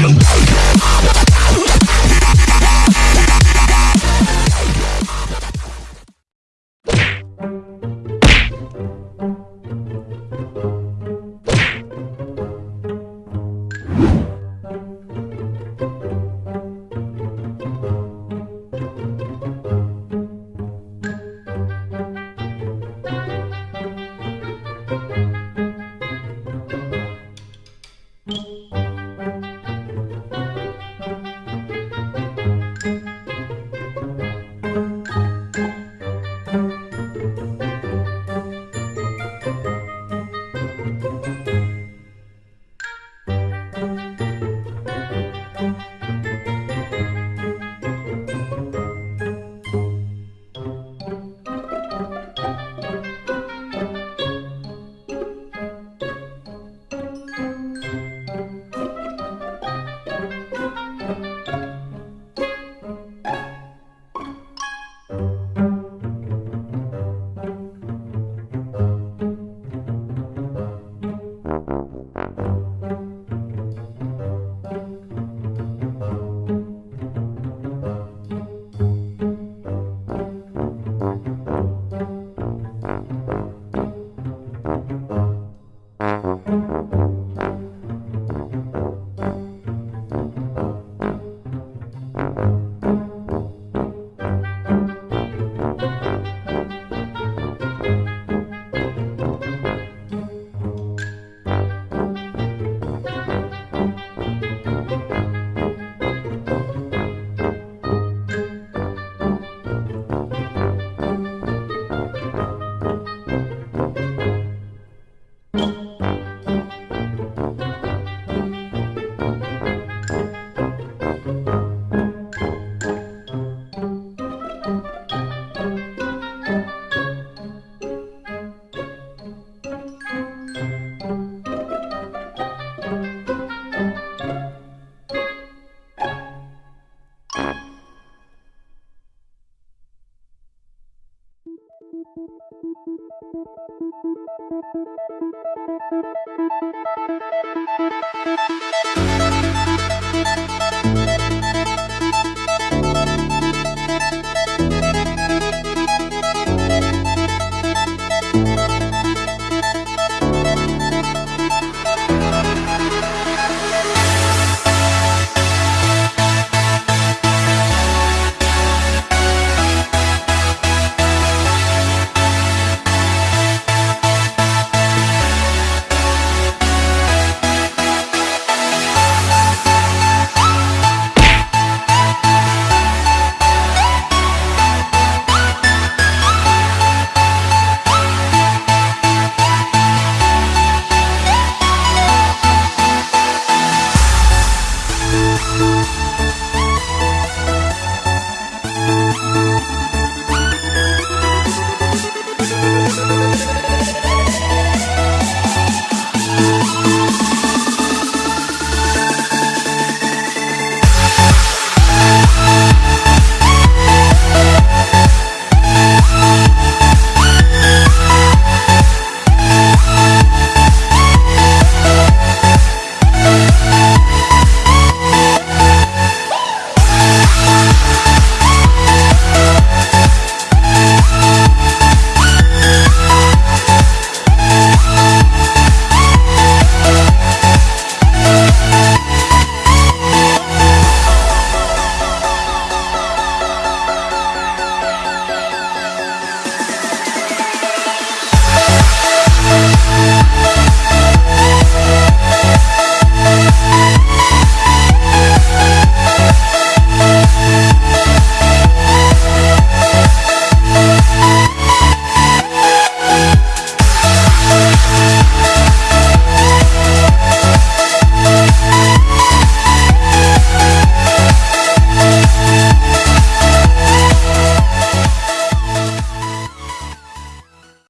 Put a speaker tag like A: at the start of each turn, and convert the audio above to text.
A: Yo. Thank you. Thank you. Thank you.